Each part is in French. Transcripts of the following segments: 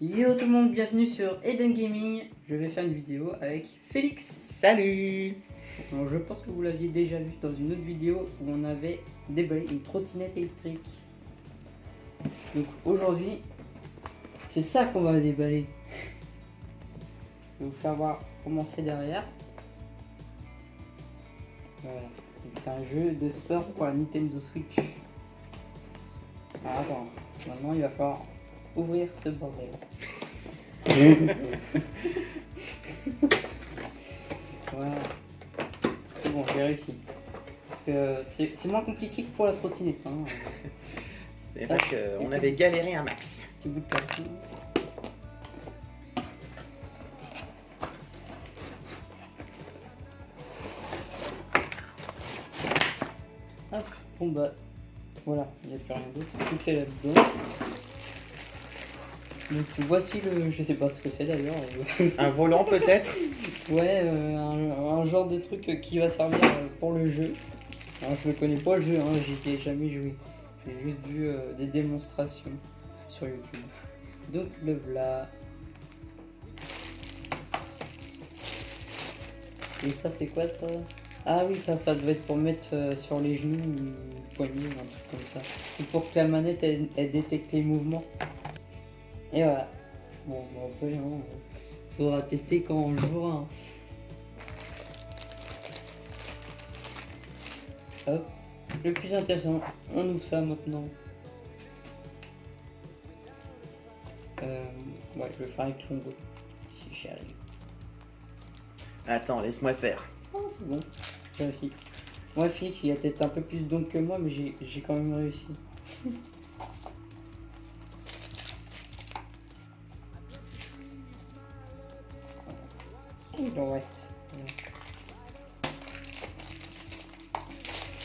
Yo tout le monde, bienvenue sur Eden Gaming. Je vais faire une vidéo avec Félix. Salut Alors, je pense que vous l'aviez déjà vu dans une autre vidéo où on avait déballé une trottinette électrique. Donc aujourd'hui, c'est ça qu'on va déballer. Je vais vous faire voir comment c'est derrière. Voilà. C'est un jeu de sport pour la Nintendo Switch. Alors attends, maintenant il va falloir ouvrir ce bordel. voilà. C'est bon, j'ai réussi. Parce que c'est c'est moins compliqué que pour la trottinette. Hein. C'est vrai qu'on avait galéré un max. Petit bout de carton. Hop, bon bah voilà, il n'y a plus rien d'autre, tout est là-dedans. Donc voici le, je sais pas ce que c'est d'ailleurs, Un volant peut-être? Ouais, euh, un, un genre de truc qui va servir euh, pour le jeu. Alors je ne connais pas le jeu, hein, j'y ai jamais joué. J'ai juste vu euh, des démonstrations sur YouTube. Donc le voilà. Et ça c'est quoi ça? Ah oui ça ça devait être pour mettre euh, sur les genoux ou poignets ou un truc comme ça. C'est pour que la manette elle, elle détecte les mouvements. Et voilà. Bon bon après hein, faudra tester quand on jouera. hein. Hop. Le plus intéressant, on ouvre ça maintenant. Euh, ouais, je vais faire avec Longo. Si j'y arrive. Attends, laisse-moi faire. Ah, c'est bon, j'ai réussi. Moi, Félix, il a peut-être un peu plus d'ondes que moi, mais j'ai quand même réussi. Il en reste.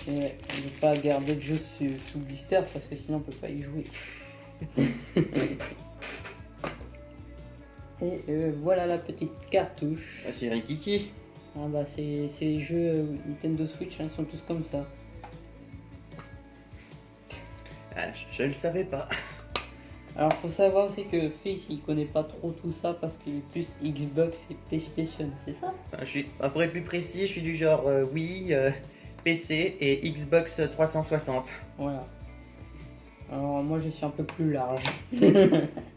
Et ne pas garder le jeu sous, sous blister parce que sinon on peut pas y jouer. Et euh, voilà la petite cartouche. Ah, c'est Rikiki. Ah bah c'est c'est les jeux euh, Nintendo Switch, hein, sont tous comme ça. Ah, je, je le savais pas. Alors faut savoir aussi que Fils il connaît pas trop tout ça parce qu'il est plus Xbox et PlayStation, c'est ça? Ah, Je suis, pour être plus précis, je suis du genre euh, Wii, euh, PC et Xbox 360. Voilà. Alors moi je suis un peu plus large.